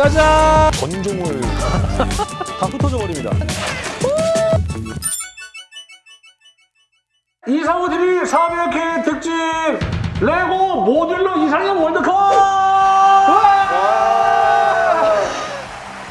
짜잔! 건종을 다 흩어져 버립니다. 이상호 TV 400회 특집 레고 모듈러 이상형 월드컵!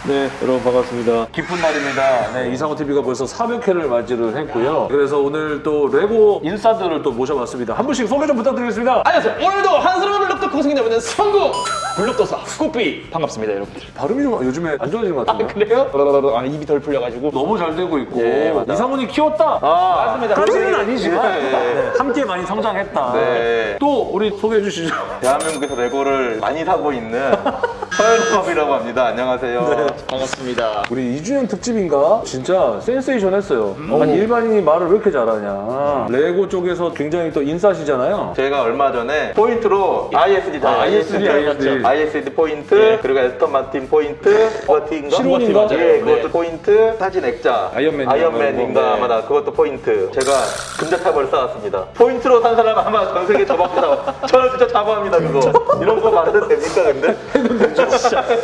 네, 여러분 반갑습니다. 기쁜 날입니다. 네, 이상호 TV가 벌써 400회를 맞이를 했고요. 그래서 오늘 또 레고 인싸들을 또 모셔봤습니다. 한 분씩 소개 좀 부탁드리겠습니다. 안녕하세요. 오늘도 한스러운 블록도 고생이 되는 성구 블록도사 꾸삐 반갑습니다, 여러분들. 발음이 좀 요즘에 안 좋아지는 것 같은데. 그래요? 아, 입이 덜 풀려가지고. 너무 잘 되고 있고 예, 맞다. 이상훈이 키웠다. 맞습니다. 그런 건 아니지만 예. 네, 함께 많이 성장했다. 네. 또 우리 소개해 주시죠. 대한민국에서 레고를 많이 사고 있는 서현범이라고 합니다. 안녕하세요. 반갑습니다. 우리 2주년 특집인가? 진짜 센세이션 했어요. 아니 일반인이 말을 왜 이렇게 잘하냐. 레고 쪽에서 굉장히 또 인싸시잖아요. 저희가 얼마 전에 포인트로 ISD 다 아, ISD, ISD. ISD 포인트 그리고 에스턴 마틴 포인트 버티인가? 실온인가? 예, 그것도 네. 포인트 사진 액자 아이언맨인가? 아이언맨인가 네. 아마다 그것도 포인트 제가 금자탑을 쌓았습니다 포인트로 산 사람 아마 전 세계 저밖에 저는 진짜 자부합니다 그거 이런 거 말해도 됩니까 근데?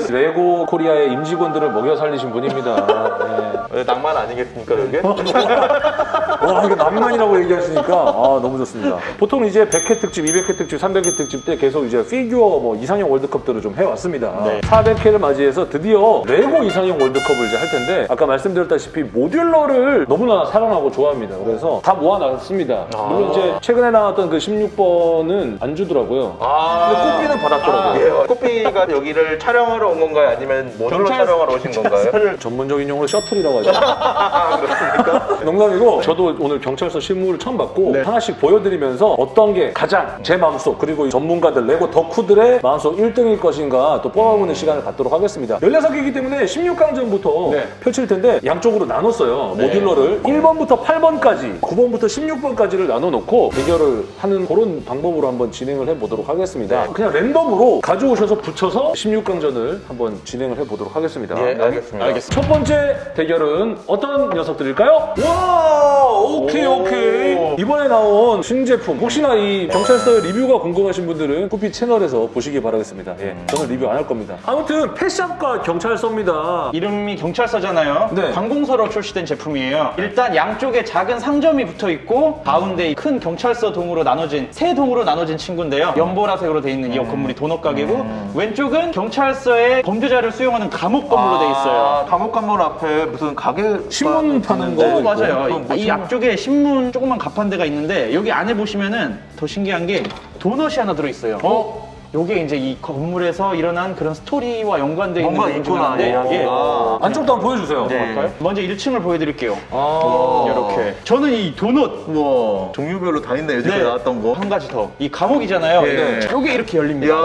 레고 코리아의 임직원들을 먹여 살리신 분입니다. 네. 왜 낭만 아니겠습니까 그게? 와 이거 낭만이라고 얘기하시니까 아 너무 좋습니다. 보통 이제 100회 특집, 200회 특집, 300회 특집 때 계속 이제 피규어 뭐 이상형 월드컵들을 좀 해왔습니다. 400회를 맞이해서 드디어 레고 이상형 월드컵을 이제 할 텐데 아까 말씀드렸다시피 modular를 너무나 사랑하고 좋아합니다. 그래서 다 모아놨습니다. 물론 이제 최근에 나왔던 그 16번은 안 주더라고요. 근데 꽃비는 받았더라고요. 예, 코피가 여기를 촬영하러 온 건가요? 아니면 모듈러 촬영하러 오신 건가요? 전문적인 용어로 셔틀이라고 하죠. 농담이고 저도 오늘 경찰서 실무를 처음 받고 하나씩 보여드리면서 어떤 게 가장 제 마음속 그리고 전문가들 레고 덕후들의 마음속 1등일 것인가 또 뽑아보는 시간을 갖도록 하겠습니다. 16개이기 때문에 16강전부터 네. 펼칠 텐데 양쪽으로 나눴어요. 모듈러를 1번부터 8번까지 9번부터 16번까지를 나눠 놓고 대결을 하는 그런 방법으로 한번 진행을 해보도록 하겠습니다. 그냥 랜덤으로 가져오셔서 붙여서 16 강전을 한번 진행을 해보도록 하겠습니다. 예, 알겠습니다. 알겠습니다. 첫 번째 대결은 어떤 녀석들일까요? 와, 오케이, 오 케이. 이번에 나온 신제품. 혹시나 이 경찰서 리뷰가 궁금하신 분들은 쿠피 채널에서 보시기 바라겠습니다. 예, 저는 리뷰 안 할 겁니다. 아무튼 펫샵과 경찰서입니다. 이름이 경찰서잖아요. 네. 관공서로 출시된 제품이에요. 일단 양쪽에 작은 상점이 붙어 있고 가운데 큰 경찰서 동으로 나눠진 세 동으로 나눠진 친구인데요. 연보라색으로 돼 있는 이 건물이 도넛 가게고 왼쪽은 경 찰서의 범죄자를 수용하는 감옥 건물로 돼 있어요. 아, 감옥 건물 앞에 무슨 가게 신문 파는. 거 어, 맞아요. 이 신문- 앞쪽에 신문 조그만 가판대가 있는데 여기 안에 보시면은 더 신기한 게 도넛이 하나 들어 있어요. 어? 요게 이제 이 건물에서 일어난 그런 스토리와 연관되어 있는 뭔가 있구나. 예. 아. 안쪽도 한번 보여주세요. 네. 볼까요? 먼저 1층을 보여드릴게요. 아, 이렇게. 저는 이 도넛 우와 종류별로 다 있네 요즘에 네. 나왔던 거 한 가지 더. 이 감옥이잖아요. 네. 요게 이렇게 열립니다.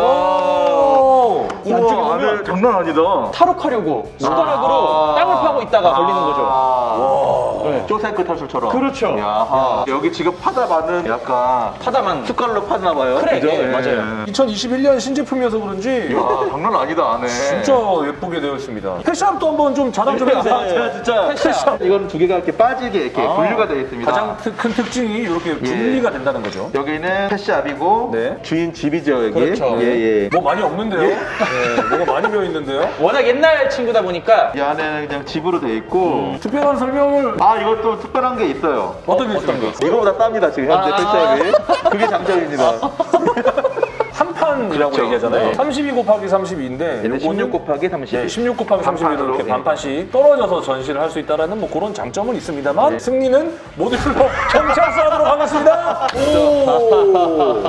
오. 이 안쪽에 우와 보면 장난 아니다 탈옥하려고 숟가락으로 아. 땅을 파고 있다가 걸리는 거죠. 아. 네. 쪼세크 탈출처럼 그렇죠. 야하. 여기 지금 파다 많은 약간 파다만. 숟갈로 파나 봐요 그래, 그죠? 예, 맞아요. 2021년 신제품이어서 그런지 야 장난 아니다 안에 진짜 예쁘게 되어 있습니다. 펫샵도 한번 좀 자랑 좀 해주세요. 아, 제가 진짜 패션. 이건 두 개가 이렇게 빠지게 이렇게 분류가 되어 있습니다 가장 특- 큰 특징이 이렇게 분리가 된다는 거죠. 여기는 펫샵이고 네. 주인 집이죠 여기 그렇죠. 예, 예. 뭐 많이 없는데요? 네, 뭐가 많이 비어 있는데요? 워낙 옛날 친구다 보니까 이 안에는 그냥 집으로 되어 있고 특별한 설명을 아 이것도 특별한 게 있어요 어떤 게 있습니까? 이거보다 쌉니다 지금 현재 아. 펫샵이 그게 장점입니다 한 판이라고 그렇죠. 얘기하잖아요. 네. 32 곱하기 32인데 얘는 16 곱하기 30 네, 16 곱하기 30 반판으로, 이렇게 네. 반판씩 떨어져서 전시를 할 수 있다는 뭐 그런 장점은 있습니다만 승리는 모듈러 경찰서 하도록 하겠습니다. 오.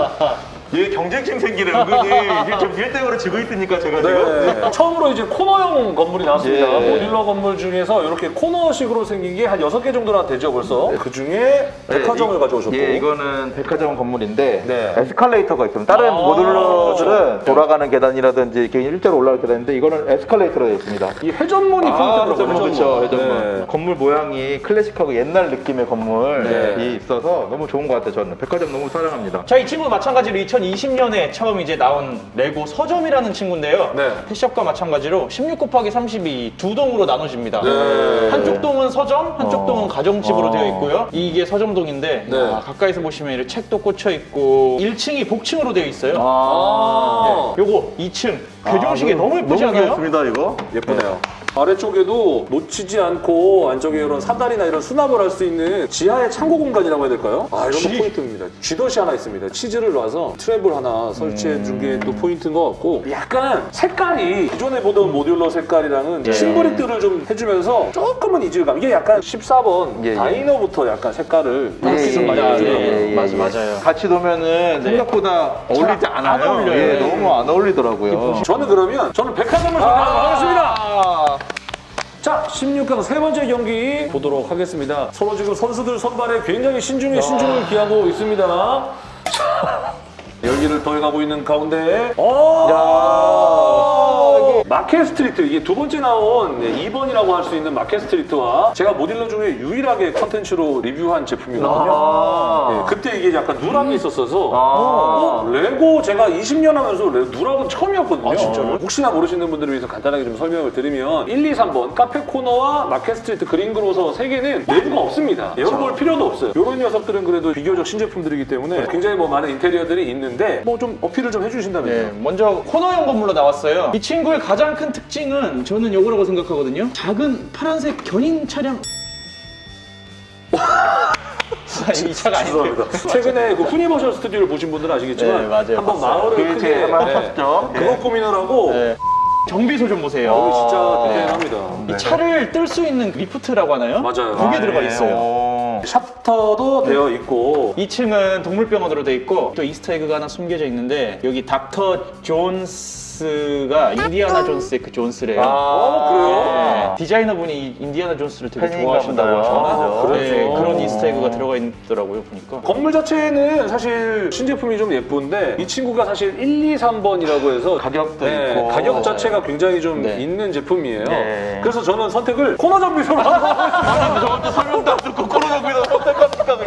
얘 경쟁심 생기는 은근히 이게 좀 1등으로 지고 있으니까 제가 지금 네. 처음으로 이제 코너형 건물이 나왔습니다. 예. 모듈러 건물 중에서 이렇게 코너식으로 생긴 게 한 6개 정도나 되죠, 벌써. 그 중에 백화점을 네, 이- 가져오셨고. 예, 이거는 백화점 건물인데 네. 에스컬레이터가 있습니다. 다른 아, 모듈러들은 그렇죠. 돌아가는 계단이라든지 이렇게 일자로 올라갈 계단인데 이거는 에스컬레이터로 되어 있습니다. 이 회전문이 아, 포인트더라고요. 그렇죠, 회전문. 네. 건물 모양이 클래식하고 옛날 느낌의 건물이 네. 있어서 너무 좋은 것 같아요. 저는 백화점 너무 사랑합니다. 자, 이 친구 마찬가지로 2020년에 처음 이제 나온 레고 서점이라는 친구인데요. 네. 펫샵과 마찬가지로 16 곱하기 32 두 동으로 나눠집니다. 네. 한쪽 동은 서점, 한쪽 어. 동은 가정집으로 어. 되어 있고요. 이게 서점동인데 네. 아, 가까이서 보시면 이렇게 책도 꽂혀 있고 1층이 복층으로 되어 있어요. 아, 요거 2층 괴종식이 아, 너무 예쁘지 않아요? 좋습니다 이거. 예쁘네요. 아래쪽에도 놓치지 않고 안쪽에 이런 사다리나 이런 수납을 할 수 있는 지하의 창고 공간이라고 해야 될까요? 아 이런 거 쥐. 포인트입니다. 쥐덫이 하나 있습니다. 치즈를 놔서 트랩을 하나 설치해 준 게 또 포인트인 것 같고 약간 색깔이 기존에 보던 모듈러 색깔이랑은 예. 심브릭들을 좀 해주면서 조금은 이질감 이게 약간 14번 예, 예. 다이너부터 약간 색깔을 예, 좀 예, 많이 예, 해주더라고요. 예, 예, 맞아, 예. 맞아요. 같이 놓으면은 생각보다 어울리지 안 않아요. 어울려요. 예, 예. 너무 안 어울리더라고요. 저는 그러면 저는 백화점을 선택하겠습니다. 자, 16강 세 번째 경기 보도록 하겠습니다. 서로 지금 선수들 선발에 굉장히 신중에 신중을 기하고 있습니다. 자, 열기를 더해가고 있는 가운데, 어! 마켓 스트리트 이게 두 번째 나온 네, 2번이라고 할 수 있는 마켓 스트리트와 제가 모듈러 중에 유일하게 컨텐츠로 리뷰한 제품이거든요. 아. 네, 그때 이게 약간 누락이 있었어서 아. 어, 레고 제가 20년 하면서 레- 누락은 처음이었거든요. 아, 진짜로요? 혹시나 모르시는 분들을 위해서 간단하게 좀 설명을 드리면 1, 2, 3번 카페 코너와 마켓 스트리트 그린 그로서 세 개는 내부가 없습니다. 열어볼 필요도 없어요. 이런 녀석들은 그래도 비교적 신제품들이기 때문에 굉장히 뭐 많은 인테리어들이 있는데 뭐 좀 어필을 좀 해주신다면요. 네, 먼저 코너형 건물로 나왔어요. 이 친구의 가장 큰 특징은 저는 이거라고 생각하거든요. 작은 파란색 견인 차량. 이 차가. 죄송합니다. 최근에 그 후니버셜 스튜디오를 보신 분들은 아시겠지만 네, 맞아요. 한번. 마을을 그게 크게 한번 네, 하셨죠? 그거 고민하라고 네. 정비소 좀 보세요. 여기 진짜 네. 디테일합니다. 이 차를 뜰 수 있는 리프트라고 하나요? 맞아요. 그게 아, 들어가 예. 있어요. 오. 샤프터도 되어 있고 2층은 동물병원으로 돼 있고 또 이스터에그가 하나 숨겨져 있는데 여기 닥터 존스가 인디아나 존스의 그 존스래요. 어, 그래요? 네, 디자이너분이 이 인디아나 존스를 되게 좋아하신다고. 하셔가지고 아, 네, 그렇죠. 그런 이스터에그가 들어가 있더라고요 보니까. 건물 자체는 사실 신제품이 좀 예쁜데 이 친구가 사실 1, 2, 3번이라고 해서 가격도 네, 있고. 가격 자체가 굉장히 좀 네. 있는 제품이에요. 네. 그래서 저는 선택을 코너 정비소로 하고 아니 저한테 설명도 안 듣고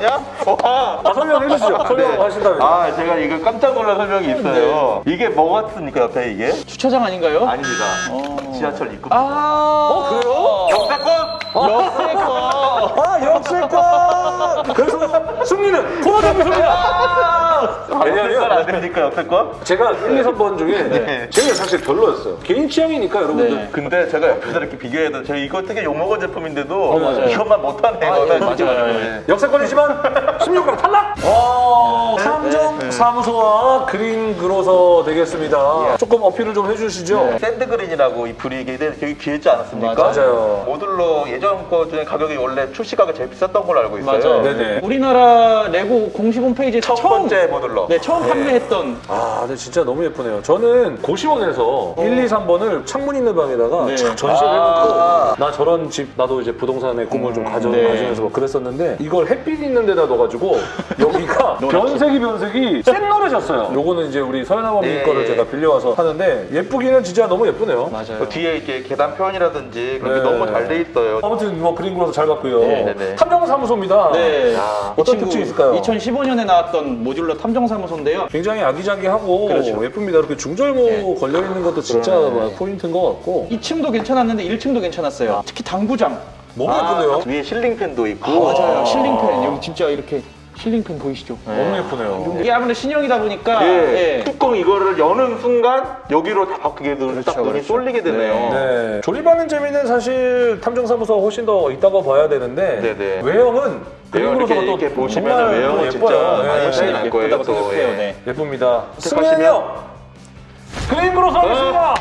그냥? 와. 아, 설명해 주시죠. 설명 하신다면. 아 제가 이거 깜짝 놀란 설명이 있어요. 이게 뭐 같습니까 옆에 이게? 주차장 아닌가요? 아닙니다. 어. 지하철 입구. 아, 어, 그래요? 역사권. 역세권. 아, 역세권! 그래서 승리는 코너 정비소입니다! 역세권 왜냐면 안 됩니까 역세권? 제가 1, 2, 3번 중에 네. 제가 사실 별로였어요. 개인 취향이니까 여러분들. 네. 근데 제가 옆에서 이렇게 비교해도 저 이거 되게 욕먹은 제품인데도 맞아요. 이것만 못하네. 아, 예, 이거는. 맞아요. 네. 역세권이지만 16강 탈락! 와, 탐정 사무소와 그린 그로서 되겠습니다. 조금 어필을 좀 해주시죠. sand green이라고 이 브릭이 되게 귀했지 않았습니까? 맞아요. 모듈러 예전 거 중에 가격이 원래 출시가가 제일 비쌌던 걸로 알고 있어요. 맞아요. 네네. 우리나라 레고 공식 홈페이지에 첫 처음 번째 모듈러. 네, 처음 판매했던 아, 근데 진짜 너무 예쁘네요. 저는 고시원에서 1, 2, 3번을 창문 있는 방에다가 네. 촥 전시를 아. 해놓고 나 저런 집 나도 이제 부동산에 꿈을 좀 가져, 네. 가지면서 막 그랬었는데 이걸 햇빛 있는 데다 넣어가지고 여기가 변색이 변색이 샛노래졌어요. 요거는 이제 우리 서연아버님 예, 거를 예. 제가 빌려와서 하는데 예쁘기는 진짜 너무 예쁘네요. 맞아요. 그 뒤에 이렇게 계단 표현이라든지 그런 게 네. 너무 잘 돼 있어요. 아무튼 뭐 그린 거라서 잘 봤고요. 네, 네, 네. 탐정사무소입니다. 네. 야, 어떤 특징이 있을까요? 2015년에 나왔던 모듈러 탐정사무소인데요. 굉장히 아기자기하고 그렇죠. 예쁩니다. 이렇게 중절모 네. 걸려 있는 것도 진짜 그러네. 막 포인트인 것 같고 2층도 괜찮았는데 1층도 괜찮았어요. 특히 당구장. 너무 아, 예쁘네요. 위에 실링팬도 있고. 맞아요. 실링팬. 여기 진짜 이렇게 실링팬 보이시죠? 너무 예쁘네요. 이게 아무래도 신형이다 보니까 예. 예. 뚜껑 이거를 여는 순간 여기로 다 바뀌게 되면 딱 눈이 그렇죠. 쏠리게 되네요. 네. 조립하는 재미는 사실 탐정사무소가 훨씬 더 있다고 봐야 되는데 네네. 외형은 외형 그림으로서가 이렇게, 또 이렇게 보시면 정말 외형은 또 진짜 예뻐요. 많이 네. 차이 날 거예요, 또. 예. 네. 예쁩니다. 택하시면? 승리는요. 그림으로 서겠습니다.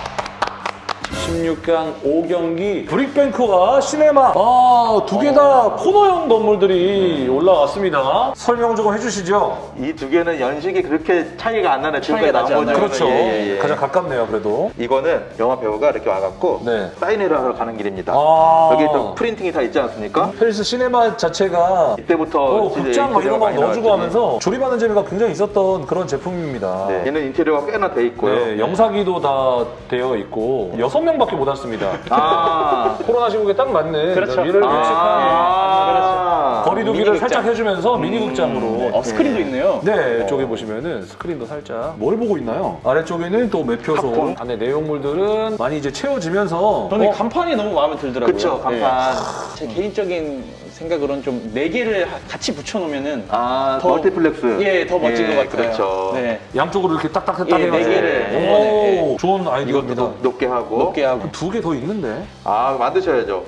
16강 5경기 브릭뱅크와 시네마 아, 두 개 다 코너형 건물들이 올라왔습니다. 설명 좀 해주시죠. 이 두 개는 연식이 그렇게 차이가 안 나네. 지금까지 차이가 나지 나온 않아요. 거는. 그렇죠. 예, 예, 예. 가장 가깝네요, 그래도. 이거는 영화 배우가 이렇게 와갖고 네. 사인회를 하러 가는 길입니다. 아. 여기 또 프린팅이 다 있지 않습니까? 팰리스 시네마 자체가 이때부터 어, 이제 극장 막 이런 거 인테리어가 많이 넣어주고 나왔더니. 하면서 조립하는 재미가 굉장히 있었던 그런 제품입니다. 네, 얘는 인테리어가 꽤나 돼 있고요. 네, 영사기도 다 되어 있고 여섯 명밖에 못 왔습니다. 아. 코로나 시국에 딱 맞는 그렇죠. 위를 아, 밀집한 그렇죠. 거리두기를 미니극장. 살짝 해주면서 미니극장으로 어, 스크린도 있네요. 네, 쪽에 보시면은 스크린도 살짝 뭘 보고 있나요? 아래쪽에는 또 매표소. 안에 내용물들은 많이 이제 채워지면서 저는 어, 이 간판이 너무 마음에 들더라고요. 그쵸, 간판. 제 개인적인 생각으로는 좀 네 개를 하- 같이 붙여놓으면은 아, 더- 멀티플렉스. 예, 더 멋진 예, 것 같아요. 그렇죠. 네. 양쪽으로 이렇게 딱딱딱 예, 네 개를 네. 오, 좋은 아이디어입니다. 이것도 높 게 하고. 높게 하고. 두 개 더 있는데 아, 만드셔야죠.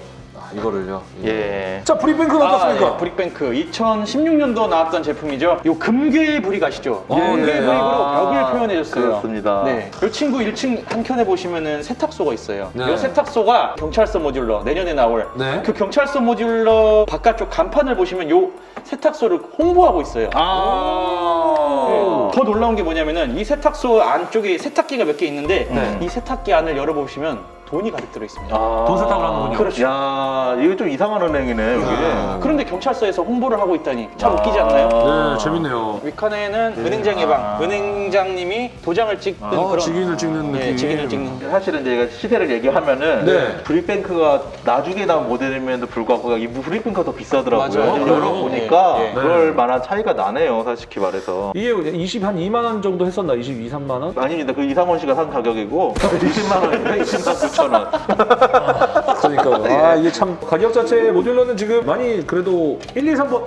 아, 이거를요. 예. 자 브릭뱅크는 어떻습니까? 아, 예, 브릭뱅크 2016년도 나왔던 제품이죠. 요 금괴 브릭 아시죠? 예, 금괴 네. 브릭으로 아, 벽을 표현해줬어요. 그렇습니다. 네. 이 친구 1층 한 켠에 보시면은 세탁소가 있어요. 네. 이 세탁소가 경찰서 모듈러 내년에 나올 네. 그 경찰서 모듈러 바깥쪽 간판을 보시면 요 세탁소를 홍보하고 있어요. 아. 더 놀라운 게 뭐냐면은 이 세탁소 안쪽에 세탁기가 몇 개 있는데 네. 이 세탁기 안을 열어보시면 돈이 가득 들어있습니다. 아 돈 세탁을 하는군요. 그렇죠. 야, 이거 좀 이상한 은행이네, 여기. 아 그런데 경찰서에서 홍보를 하고 있다니 참 아 웃기지 않나요? 아. 네, 재밌네요. 위칸에는 네. 은행장 예방, 아. 은행장님이 도장을 찍는 아. 그런... 직인을 찍는 예, 네, 느낌. 직인을 찍는. 사실은 제가 시세를 얘기하면은 네. 브릭뱅크가 나중에 나온 모델임에도 불구하고 이 브릭뱅크가 더 비싸더라고요. 여러 예, 예. 네. 보니까 네. 그럴 만한 차이가 나네요, 솔직히 말해서. 이게 20, 한 2만 원 정도 했었나? 22, 3만 원? 아닙니다. 그 이상원 씨가 산 가격이고 20만 원, 20만 원. 9,000원. 그러니까. 아, 예. 아 이게 참 가격 자체 모듈러는 지금 많이 그래도 1, 2, 3번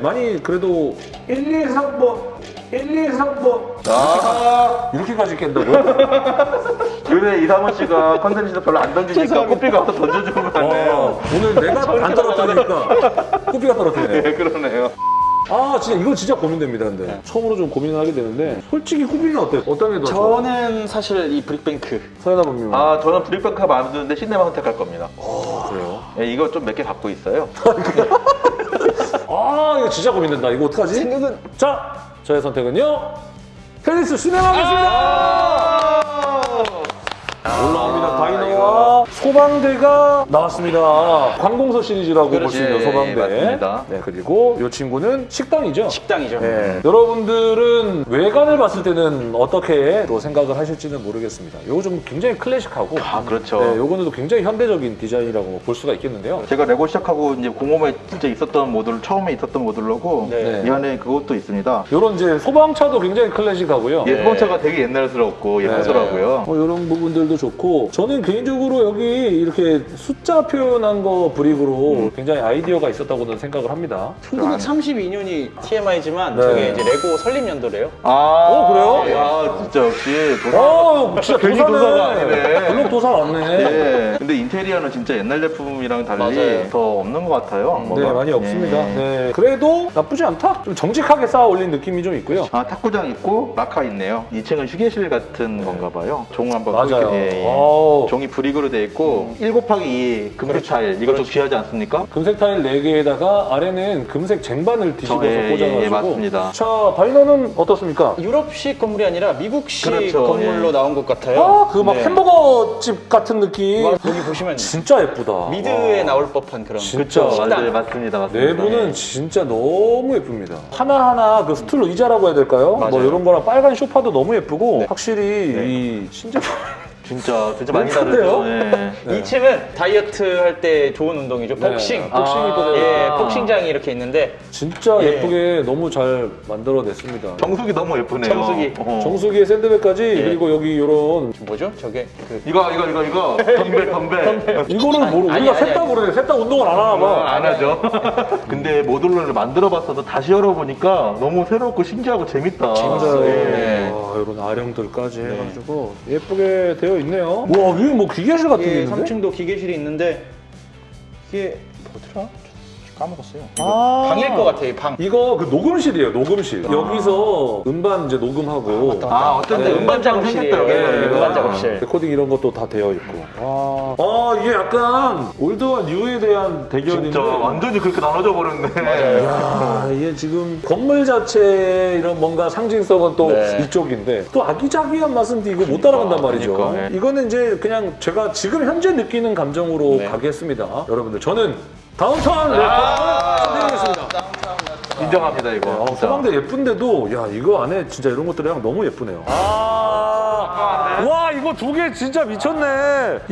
많이 그래도 1, 2, 3번 1, 2, 3번. 아. 이렇게까지 깬다고? 요새 이상원 씨가 컨텐츠도 별로 안 던지니까 코피가 와서 던져주는 거같네요. 어, 오늘 내가 안 떨어뜨리니까. 코피가 떨어뜨리네. 예, 그러네요. 아 진짜 이거 진짜 고민됩니다. 근데 처음으로 좀 고민을 하게 되는데 솔직히 후비는 어때요? 어떤 게 더 좋아? 저는 사실 이 브릭뱅크 서연아 본명. 아 아, 저는 브릭뱅크가 마음에 드는데 신내만 선택할 겁니다. 그래요? 예, 이거 좀 몇 개 갖고 있어요. 아 이거 진짜 고민된다. 이거 어떡하지? 생각은 자 저의 선택은요. 펠리스 시네마겠습니다. 올라옵니다. 다이너와 소방대가 나왔습니다. 관공서 시리즈라고 볼 수 있는 예, 소방대. 맞습니다. 네, 그리고 이 친구는 식당이죠. 식당이죠. 네. 여러분들은 외관을 봤을 때는 어떻게 또 생각을 하실지는 모르겠습니다. 이거 좀 굉장히 클래식하고 아, 그렇죠. 네, 요거는 또 굉장히 현대적인 디자인이라고 볼 수가 있겠는데요. 제가 레고 시작하고 이제 공홈에 진짜 있었던 모듈, 처음에 있었던 모듈로고 네. 이 안에 그것도 있습니다. 요런 이제 소방차도 굉장히 클래식하고요. 예, 소방차가 되게 옛날스럽고 예쁘더라고요. 뭐 이런 부분들 도 좋고 저는 개인적으로 여기 이렇게 숫자 표현한 거 브릭으로 굉장히 아이디어가 있었다고는 생각을 합니다. 1932년이 TMI지만 네. 저게 이제 레고 설립 연도래요. 아, 어, 그래요? 야, 진짜 역시 도사. 어, 진짜 괜히 도사네. 도사가 아니네. 블록 도사 맞네. 예. 근데 인테리어는 진짜 옛날 제품이랑 달리 맞아요. 더 없는 것 같아요. 네, 뭐가. 많이 없습니다. 예. 네. 그래도 나쁘지 않다. 좀 정직하게 쌓아 올린 느낌이 좀 있고요. 아, 탁구장 있고 라카 있네요. 2층은 휴게실 같은 건가 봐요. 종 한번 맞아요. 예, 예. 종이 브릭으로 돼 있고 1 곱하기 2 금색 타일 이거 좀 귀하지 않습니까? 금색 타일 4개에다가 아래는 금색 쟁반을 뒤집어서 저, 예, 예, 꽂아가지고 예, 맞습니다. 자, 다이너는 어떻습니까? 유럽식 건물이 아니라 미국식 그렇죠, 건물로 예. 나온 것 같아요. 아, 그막 네. 햄버거 집 같은 느낌. 여기 보시면 진짜 예쁘다. 미드에 와. 나올 법한 그런 진짜. 그렇죠. 식당. 맞아요. 맞습니다. 맞습니다. 내부는 예. 진짜 너무 예쁩니다. 하나하나 그 스툴 의자라고 해야 될까요? 뭐 맞아요. 이런 거랑 빨간 소파도 너무 예쁘고 확실히 이 신제품 진짜 진짜 많이. 다르죠. 예. 네. 2층은 다이어트 할 때 좋은 운동이죠. 복싱. 네. 복싱이 또 예. 복싱장이 이렇게 있는데 진짜 예. 예쁘게 너무 잘 만들어냈습니다. 정수기 너무 예쁘네요. 정수기. 어. 정수기에 샌드백까지 그리고 여기 이런 뭐죠? 저게 그 이거 이거 이거 이거 덤벨 덤벨. 이거는 모르 아니, 우리가 아니, 셋다 아니. 모르네. 셋다 운동을 안 하나 아, 봐. 안 하죠. 근데 모듈러를 만들어봤어도 다시 열어보니까 너무 새롭고 신기하고 재밌다. 맞아요. 네. 와, 이런 아령들까지 해가지고 예쁘게 되어 있네요. 와, 위에 뭐 기계실 같은 게 예, 있는데? 3층도 기계실이 있는데 이게 뭐더라? 까먹었어요. 아. 방일 것 같아, 이 방. 이거 그 녹음실이에요, 녹음실. 여기서 음반 이제 녹음하고. 아 어쩐 때 네. 음반 작업 생겼다 여기. 네, 네, 음반 네. 작업실. 레코딩 이런 것도 다 되어 있고. 아, 아 이게 약간 old와 new에 대한 대결인데. 진짜 완전히 그렇게 나눠져 버렸네. 야, 이게 지금 건물 자체의 이런 뭔가 상징성은 또 네. 이쪽인데 또 아기자기한 맛은 이거 못 따라간단 말이죠. 그러니까, 네. 이거는 이제 그냥 제가 지금 현재 느끼는 감정으로 네. 가겠습니다. 여러분들 저는 Downtown 래퍼를 선택하겠습니다. 인정합니다 이거. 어, 진짜. 소방대 예쁜데도 야 이거 안에 진짜 이런 것들이랑 너무 예쁘네요. 아 와 이거 두 개 진짜 미쳤네.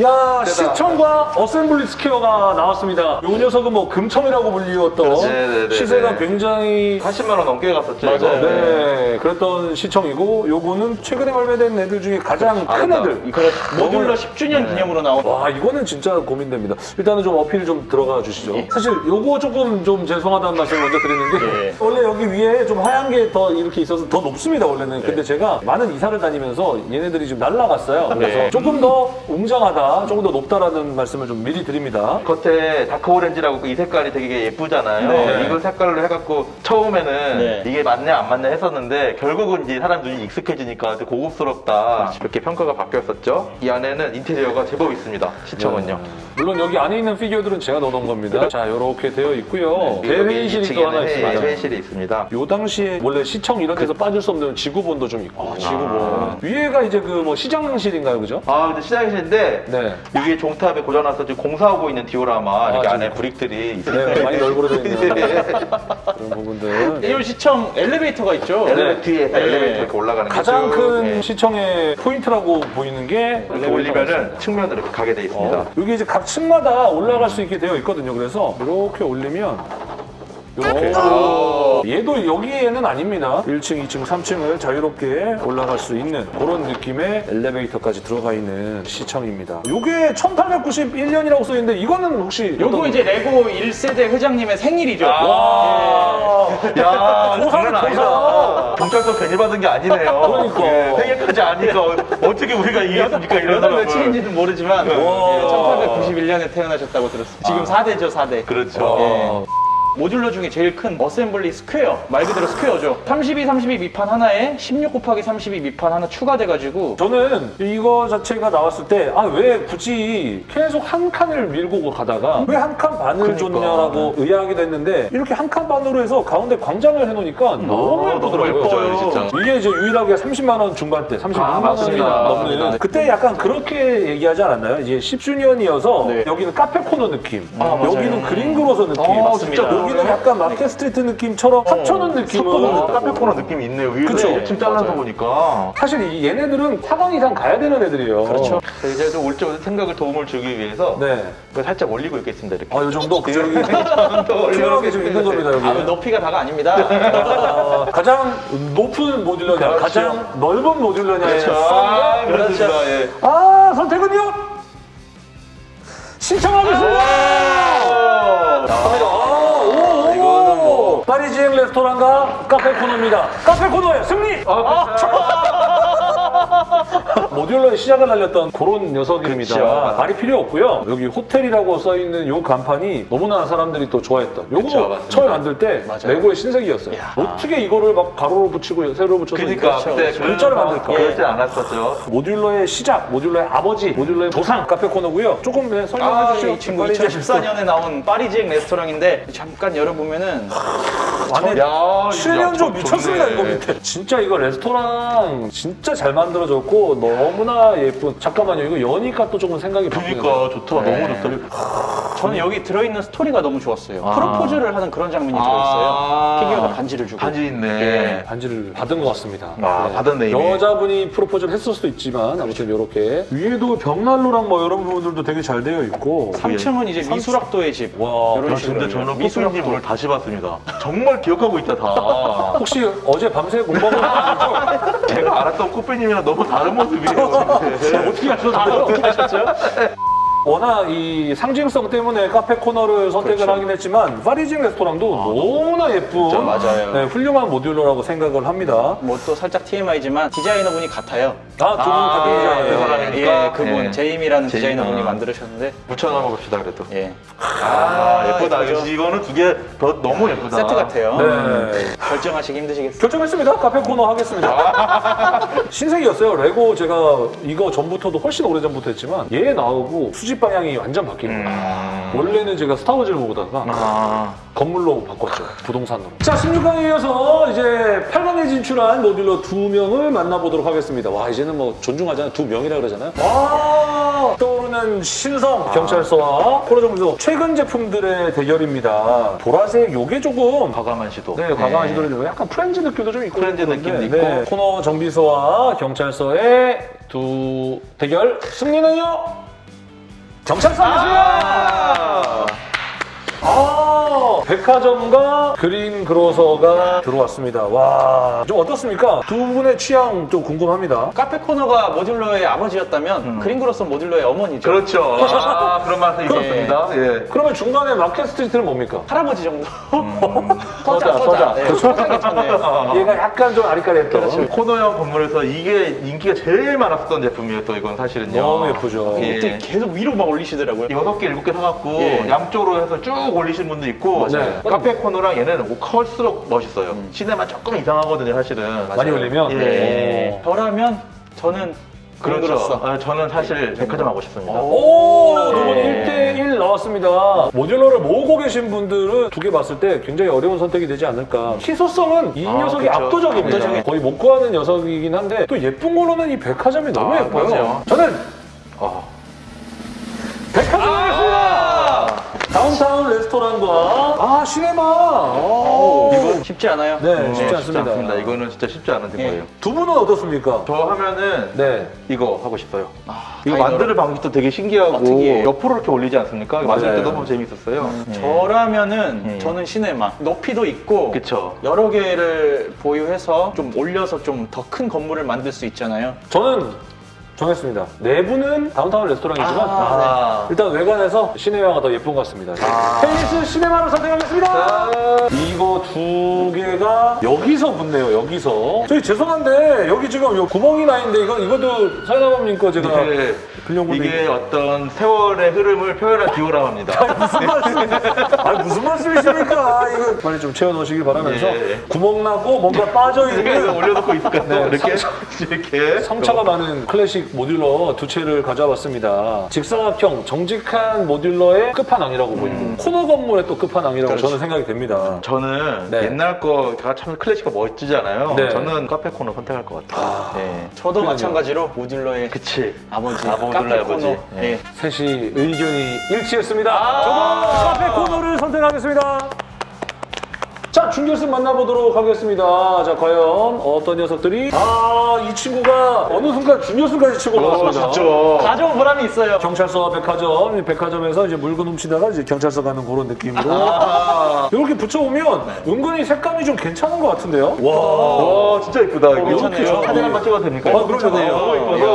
야 시청과 Assembly Square가 나왔습니다. 요 녀석은 뭐 금청이라고 불리웠던 네네네네. 시세가 굉장히 80만 원 넘게 갔었죠. 이거. 네, 그랬던 시청이고 요거는 최근에 발매된 애들 중에 가장 큰 아름다워. 애들. 그래 modular 10주년 기념으로 나온 와 이거는 진짜 고민됩니다. 일단은 좀 어필 좀 들어가 주시죠. 사실 요거 조금 좀 죄송하다는 말씀 먼저 드리는 게 예. 원래 여기 위에 좀 하얀 게 더 이렇게 있어서 더 높습니다 원래는. 근데 제가 많은 이사를 다니면서 얘네들이 좀 날라갔어요. 그래서 네. 조금 더 웅장하다, 조금 더 높다라는 말씀을 좀 미리 드립니다. 겉에 dark orange라고 이 색깔이 되게 예쁘잖아요. 네. 이걸 색깔로 해갖고 처음에는 네. 이게 맞냐 안 맞냐 했었는데 결국은 이제 사람 눈이 익숙해지니까 좀 고급스럽다 이렇게 평가가 바뀌었었죠. 이 안에는 인테리어가 제법 있습니다. 시청은요. 물론 여기 안에 있는 피규어들은 제가 넣어놓은 겁니다. 자 이렇게 되어 있고요. 여기 대회의실이 또 하나 있습니다. 회- 회의실이 있습니다. 요 당시에 원래 시청 이런 데서 빠질 수 없는 지구본도 좀 있고 지구본. 위에가 이제 그 뭐 시장실인가요 그죠? 아 근데 시장이신데 네. 여기 종탑에 고장나서 지금 공사하고 있는 디오라마 이렇게 아, 안에 진짜? 브릭들이 있어요. 네, 많이 널브러져 있는 그런 부분들. 이 시청 엘리베이터가 있죠. 엘리베이터 뒤에 네. 엘리베이터 이렇게 올라가는 게 가장 쭉, 큰 네. 시청의 포인트라고 보이는 게 이렇게 올리면은 측면으로 이렇게 가게 돼 있습니다. 어, 여기 이제 각 층마다 올라갈 수 있게 되어 있거든요. 그래서 이렇게 올리면 이렇게 얘도 여기에는 아닙니다. 1층, 2층, 3층을 자유롭게 올라갈 수 있는 그런 느낌의 엘리베이터까지 들어가 있는 시청입니다. 이게 1891년이라고 써 있는데 이거는 혹시 요거 어떤- 이제 레고 1세대 회장님의 생일이죠. 와. 야, 고사네, 장난 아니다. 경찰서 괜히 받은 게 아니네요. 그러니까. 예, 생일까지 아니까 어떻게 우리가 이해했습니까 사람을. 며칠인지는 모르지만 와. 1891년에 태어나셨다고 들었습니다. 지금 4대죠, 4대. 그렇죠. 어, modular 중에 제일 큰 Assembly Square 말 그대로 square죠 32, 32 밑판 하나에 16 곱하기 32 밑판 하나 추가돼가지고 저는 이거 자체가 나왔을 때 아 왜 굳이 계속 한 칸을 밀고 가다가 왜 한 칸 반을 줬냐라고 의아하게 됐는데 이렇게 한 칸 반으로 해서 가운데 광장을 해놓으니까 너무 아, 예쁘더라고요. 너무 진짜. 이게 이제 유일하게 30만 원 중반대, 36만 아, 원이. 넘는 맞습니다. 그때 약간 그렇게 얘기하지 않았나요? 이제 10주년이어서 네. 여기는 카페 코너 느낌, 아. 여기는 Green Grocer 느낌, 아, 맞습니다. 여기는 약간 Market Street 느낌처럼 합쳐놓은 느낌은 어, Cafe 코너 느낌이 있네요. 위에 그쵸. 1층 잘라서 보니까. 사실 이 얘네들은 4강 이상 가야 되는 애들이에요. 그렇죠. 이제 좀 올적 생각을 도움을 주기 위해서 네. 살짝 올리고 있겠습니다. 이렇게. 아, 이 정도? 그 정도 또 튀어나오게 좀 있는 겁니다, 여기. 아, 높이가 다가 아닙니다. 아, 가장 높은 modular냐, 그렇죠. 가장 넓은 modular냐의 그렇죠. 아, 그렇습니다. 예. 아, 선택은요? 신청하겠습니다! 뭐- 파리지행 레스토랑과 카페 코너입니다. 카페 코너의 승리! 모듈러의 시작을 알렸던 그런 녀석입니다. 그렇죠. 말이 필요 없고요. 여기 호텔이라고 써 있는 요 간판이 너무나 사람들이 또 좋아했던. 요거 맞습니다. 처음에 만들 때 맞아요. 레고의 신세계였어요. 어떻게 이거를 막 가로로 붙이고 세로로 붙여서 그러니까 그때 글자를 만들까? 그러지 않았었죠. 모듈러의 시작, 모듈러의 아버지, 모듈러의 조상 카페 코너고요. 조금 네, 설명해 아, 주시죠. 이 친구 빨리 이제 2014년에 나온 파리지행 레스토랑인데 잠깐 열어보면은 안에 야, 출연료 야, 미쳤습니다. 이거 밑에 진짜 이거 레스토랑 진짜 잘 만들어졌고 너무나 예쁜 잠깐만요 이거 여니까 또 조금 생각이 바뀌네요 그러니까 좋다. 네. 너무 좋다. 저는 여기 들어있는 스토리가 너무 좋았어요. 아. 프로포즈를 하는 그런 장면이 들어있어요. 아. 피규어가 반지를 주고. 반지 있네. 예. 반지를 받은 것 같습니다 아, 받았네, 이미. 여자분이 프로포즈를 했을 수도 있지만 아무튼 이렇게 위에도 벽난로랑 뭐 이런 부분들도 되게 잘 되어 있고 3층은 이제 미술학도의 집. 와 이런 아, 식으로 근데 저는 미술학도. 오늘 다시 봤습니다. 정말 기억하고 있다 다. 혹시 어제 밤새 아니죠? 제가 알았던 코페님이랑 너무 다른 모습이에요. 어떻게 하셨어요? 어떻게 하셨죠? 워낙 이 상징성 때문에 카페 코너를 선택을 그렇죠. 하긴 했지만 파리징 레스토랑도 너무나 예쁜 맞아요. 네, 훌륭한 모듈러라고 생각을 합니다. 뭐 또 살짝 TMI지만 디자이너분이 같아요. 아, 두분 아, 같은 그 디자이너예요. 사람이니까? 예, 그분 예. 제임이라는 제임. 디자이너분이 아. 만들으셨는데 붙여놔 봅시다 그래도. 예. 아, 예쁘다. 예쁘죠? 이거는 두 개 더 너무 예쁘다. 세트 같아요. 네. 결정하시기 힘드시겠어요. 결정했습니다. Cafe Corner 하겠습니다. 신세계였어요. 레고 제가 이거 전부터도 훨씬 오래 전부터 했지만 얘 나오고 수집 방향이 완전 바뀐 거예요. 음. 원래는 제가 Star Wars를 보다가 아. 건물로 바꿨죠. 부동산으로. 자, 16강에 이어서 이제 8강에 진출한 modular 두 명을 만나보도록 하겠습니다. 와, 이제는 뭐 존중하잖아요. 두 명이라 그러잖아요. 와, 떠오르는 신성 경찰서와 코너정비소 최근 제품들의 대결입니다. 보라색 요게 조금 과감한 시도. 네, 과감한 시도를 좀 약간 Friends 느낌도 좀 있고 Friends 느낌도 네, 코너 정비소와 경찰서의 두 대결 승리는요 경찰서입니다. 아! 아, 백화점과 Green Grocer가 들어왔습니다. 와, 좀 어떻습니까? 두 분의 취향 좀 궁금합니다. Cafe Corner가 modular의 아버지였다면 Green Grocer modular의 어머니죠. 그렇죠. 아, 그런 맛이 있었습니다. 예. 그러면 중간에 Market Street는 뭡니까? 할아버지 정도. 서자, 서자. 네, 서자 괜찮네요. 얘가 약간 좀 아리까리했던. 코너형 건물에서 이게 인기가 제일 많았었던 제품이에요, 또 이건 사실은요. 너무 예쁘죠. 예. 계속 위로 막 올리시더라고요. 여섯 개, 일곱 개 사갖고 예. 양쪽으로 해서 쭉 올리신 분도 있고 맞아요. 카페 코너랑 얘는 클수록 멋있어요. 시내만 조금 이상하거든요, 사실은. 많이 올리면? 예. 저라면 저는 그렇죠. 그린그로서. 아, 저는 사실 백화점 하고 싶습니다. 오, 두분 네. 1대1 나왔습니다. 모듈러를 모으고 계신 분들은 두 개 봤을 때 굉장히 어려운 선택이 되지 않을까. 희소성은 이 아, 녀석이 그쵸. 압도적입니다. 압도적이죠. 거의 못 구하는 녀석이긴 한데 또 예쁜 걸로는 이 백화점이 너무 아, 예뻐요. 맞아요. 저는 아. 백화점 하겠습니다. 다운타운 레스토랑과 아 시네마. 오. 이거 쉽지 않아요. 네, 어, 쉽지 않습니다. 이거는 진짜 쉽지 않은 거예요. 두 분은 어떻습니까? 저 하면은 네. 이거 하고 싶어요. 아, 이거. 만드는 방식도 되게 신기하고 아. 옆으로 이렇게 올리지 않습니까? 만들 맞아요. 때 너무 재밌었어요. 예. 저라면은 예. 저는 시네마 높이도 있고 그쵸. 여러 개를 보유해서 좀 올려서 좀 더 큰 건물을 만들 수 있잖아요. 저는 정했습니다. 내부는 Downtown 레스토랑이지만 아. 일단 외관에서 시네마가 더 예쁜 것 같습니다. 아. Palace Cinema를 선택하겠습니다. 아. 이거 두 개가 여기서 붙네요. 여기서. 저희 죄송한데 여기 지금 요 구멍이 나 있는데 이거 이것도 사연아범님 거 제가 건데 이게 어떤 세월의 흐름을 표현한 디오라마입니다. 무슨 말씀? 아 무슨 말씀이십니까? 이거 빨리 좀 채워 넣으시길 바라면서 예. 구멍 나고 뭔가 빠져 이렇게 있는 올려놓고 있을까? 또 네, 이렇게 이렇게 성차가 많은 클래식 모듈러 두 채를 가져와봤습니다. 직사각형 정직한 모듈러의 끝판왕이라고 보이고 코너 건물의 또 끝판왕이라고 저는 생각이 됩니다. 저는 네. 옛날 거가 참 클래식과 멋지잖아요. 네. 저는 카페 코너 선택할 것 같아요. 네. 저도 그럼요. 마찬가지로 모듈러의 그치. 아버지, 아버지, 카페 아버지. 코너. 네. 예. 셋이 의견이 일치했습니다. 아. 저도 카페 코너를 선택하겠습니다. 자, 준결승 만나보도록 하겠습니다. 자, 과연 어떤 녀석들이 아, 이 친구가 어느 순간 준결승까지 치고 나왔습니다. 가져온 보람이 있어요. 경찰서 백화점, 백화점에서 이제 물건 훔치다가 이제 경찰서 가는 그런 느낌으로 아, 이렇게 붙여오면 은근히 색감이 좀 괜찮은 것 같은데요? 와, 와, 진짜 이쁘다. 이거 괜찮네요. 사진 한번 찍어도 됩니까? 아. 너무 이뻐서. 이야.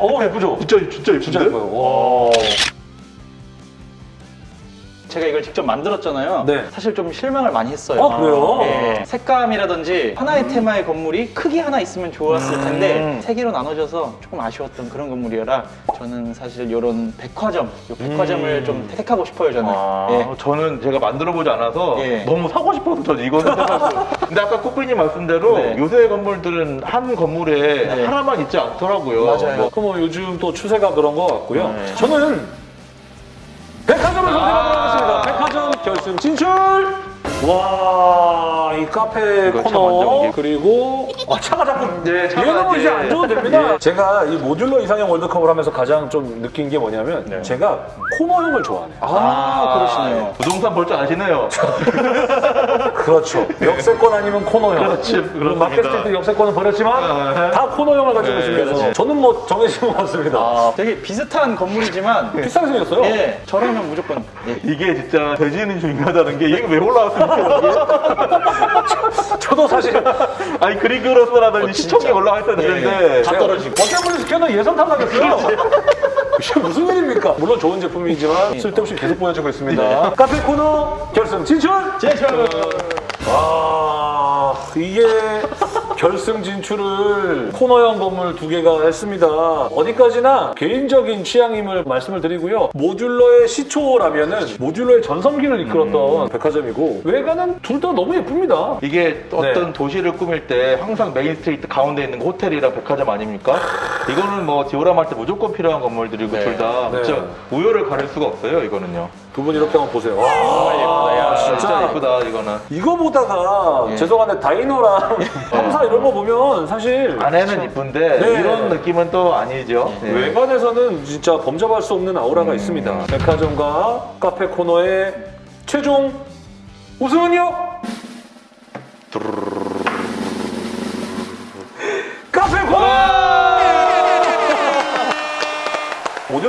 어, 예쁘죠? 진짜, 진짜 이쁜데? 진짜 예뻐요. 와. 제가 이걸 직접 만들었잖아요. 네. 사실 좀 실망을 많이 했어요. 아, 그래요? 예. 색감이라든지 하나의 테마의 건물이 크기 하나 있으면 좋았을 텐데 음. 세 개로 나눠져서 조금 아쉬웠던 그런 건물이라 저는 사실 이런 백화점, 요 백화점을 좀 택하고 싶어요 저는. 아, 예. 저는 제가 만들어보지 않아서 예. 너무 사고 싶어서 저는 이거는 사가지고. 근데 아까 코피님 말씀대로 네. 요새 건물들은 한 건물에 네. 하나만 있지 않더라고요. 맞아요. 뭐, 그럼 뭐 요즘 또 추세가 그런 것 같고요. 네. 저는 백화점을 선택하도록 하겠습니다. 백화점 결승 진출! 와, 이 카페 코너 그리고 아, 차가 자꾸 네, 차가 얘는 뭐 이제 안 줘도 됩니다. 제가 이 모듈러 이상형 월드컵을 하면서 가장 좀 느낀 게 뭐냐면 네. 제가 코너형을 좋아하네요. 아, 그러시네요. 부동산 볼 줄 아시네요. 그렇죠. 역세권 아니면 코너형. 그렇지, 그렇습니다. 마켓스테이트 역세권은 버렸지만 아, 다 코너형을 가지고 네, 그렇지. 저는 뭐 정해진 것 같습니다. 아, 되게 비슷한 건물이지만 비싸게 생겼어요. 예, 저라면 무조건 예. 이게 진짜 돼지는 중요하다는 게 이게 왜 올라왔습니까? 여기에? 저도 사실 아니 그리그로스라든지 어. 시청에 올라와 있어야 되는데 다 떨어지고. 어깨물을 시켜도 예선 탐나겠어요. 이게 무슨 일입니까? 물론 좋은 제품이지만 쓸데없이 계속 보여주고 있습니다. 카페 코너 결승 진출! 제철 와 이게 결승 진출을 코너형 건물 두 개가 했습니다. 어디까지나 개인적인 취향임을 말씀을 드리고요. 모듈러의 시초라면 은 모듈러의 전성기를 이끌었던 백화점이고 외관은 둘 다 너무 예쁩니다. 이게 어떤 네. 도시를 꾸밀 때 항상 main street 가운데 있는 거 호텔이랑 백화점 아닙니까? 이거는 뭐 디오라마 할 때 무조건 필요한 건물들이고 네. 둘다 네. 우열을 가릴 수가 없어요 이거는요. 두 분 이렇게 한번 보세요. 와 예쁘다, 야, 진짜, 진짜 예쁘다 이거는. 이거 보다가 예. 죄송한데 Diner랑 삼사 이런 거 보면 사실 안에는 이쁜데 네. 이런 느낌은 또 아니죠. 네. 외관에서는 진짜 범접할 수 없는 아우라가 있습니다. 백화점과 Cafe Corner의 최종 우승은요? 코너!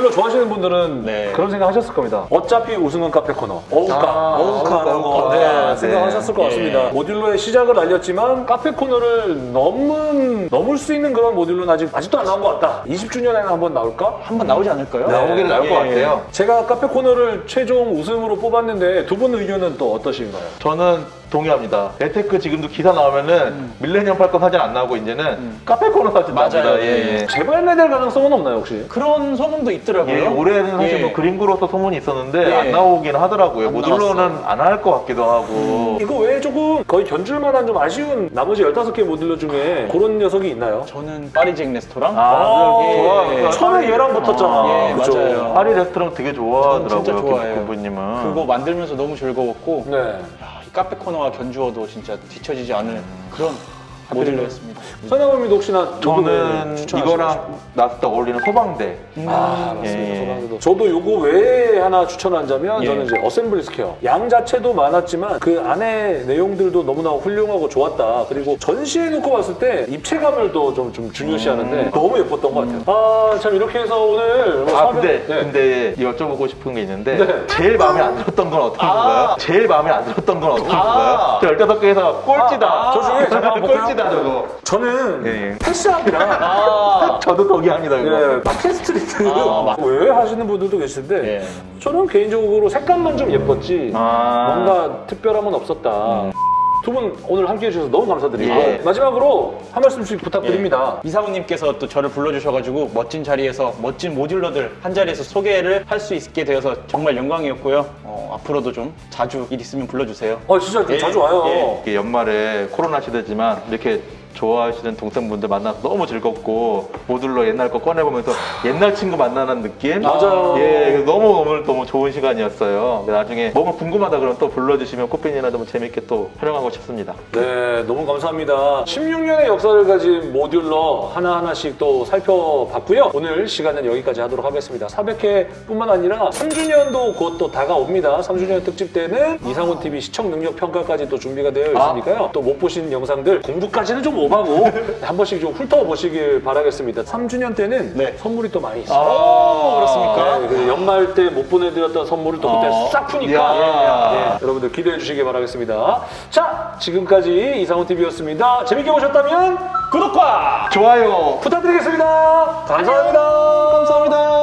좋아하시는 분들은 네. 그런 생각 하셨을 겁니다. 어차피 우승은 카페 코너. 어우카, 아, 어우카라고 어우카. 네, 네. 생각하셨을 것 예. 같습니다. 모듈러의 시작을 알렸지만 카페 코너를 넘은, 넘을 수 있는 그런 모듈러는 아직, 아직도 안 나온 것 같다. 20주년에는 한번 나올까? 한번 나오지 않을까요? 나오긴 나올 것 예. 같아요. 제가 카페 코너를 최종 우승으로 뽑았는데 두 분 의견은 또 어떠신가요? 저는 동의합니다. 레테크 지금도 기사 나오면은 Millennium Falcon 사진 안 나오고 이제는 Cafe Corner 사진 나옵니다. 맞아요. 예, 예. 재발매될 가능성은 없나요, 혹시? 그런 소문도 있더라고요. 예, 올해는 사실 예. 뭐 Green Grocer 소문이 있었는데 예. 안 나오긴 하더라고요. 안 modular는 안 할 것 같기도 하고. 이거 외에 조금 거의 견줄만한 좀 아쉬운 나머지 15개 modular 중에 그런 녀석이 있나요? 저는 Parisian Restaurant. 아, 예. 좋아. 처음에 얘랑 붙었잖아. 예, 그죠? 맞아요. 파리 레스토랑 되게 좋아하더라고요. 좋아해요. 그분님은. 그거 만들면서 너무 즐거웠고 네. Cafe Corner와 견주어도 진짜 뒤처지지 않을 그런 모델로였습니다. 선영님도 혹시나 저는 이거랑 나스타 어울리는 소방대. 아 맞습니다. 예. 소방대도. 저도 요거 외에 하나 추천하자면 예. 저는 이제 Assembly Square 양 자체도 많았지만 그 안에 내용들도 너무나 훌륭하고 좋았다. 그리고 전시해 놓고 봤을 때 입체감을 또좀좀 중요시하는데 너무 예뻤던 것 같아요. 아 참 이렇게 해서 오늘 뭐 아 근데 네. 근데 여쭤보고 싶은 게 있는데 네. 제일 마음에 안 들었던 건 어떤 건가요? 제일 마음에 안 들었던 건 어떤 건가요? 저 15개에서 꼴찌다. 아, 저 중에 한번 볼 꼴찌다 저거. 저는 예, 예. 패스업이랑 아, 저도 동의합니다 이거. 예, 팟캐스트리트 아, 맞- 왜 하시는 분들도 계시는데 예. 저는 개인적으로 색감만 좀 예뻤지 아. 뭔가 특별함은 없었다. 두 분 오늘 함께 해 주셔서 너무 감사드리고 예. 마지막으로 한 말씀씩 부탁드립니다. 이사모님께서 또 저를 불러주셔가지고 멋진 자리에서 멋진 모듈러들 한 자리에서 소개를 할 수 있게 되어서 정말 영광이었고요. 어, 앞으로도 좀 자주 일 있으면 불러주세요. 어 진짜 좀 예, 자주 와요. 예. 연말에 코로나 시대지만 이렇게 좋아하시는 동생분들 만나서 너무 즐겁고 모듈러 옛날 거 꺼내보면서 옛날 친구 만나는 느낌? 맞아요. 예, 너무 오늘 너무 좋은 시간이었어요. 나중에 뭐가 궁금하다 그러면 또 불러주시면 코핀이나 좀 재밌게 또 촬영하고 싶습니다. 네, 너무 감사합니다. 16년의 역사를 가진 모듈러 하나하나씩 또 살펴봤고요. 오늘 시간은 여기까지 하도록 하겠습니다. 400회뿐만 아니라 3주년도 곧 또 다가옵니다. 3주년 특집 때는 이상훈 TV 시청 능력 평가까지 또 준비가 되어 있으니까요. 또못 보신 영상들 공부까지는 좀 오바고 한 번씩 좀 훑어보시길 바라겠습니다. 3주년 때는 네. 선물이 또 많이 있어요. 오, 그렇습니까? 네, 그 연말 때 못 보내드렸던 선물을 또 그때 어. 싹 푸니까. 네, 여러분들 기대해 주시기 바라겠습니다. 자, 지금까지 이상훈 TV였습니다. 재밌게 보셨다면 구독과 좋아요. 부탁드리겠습니다. 감사합니다. 감사합니다.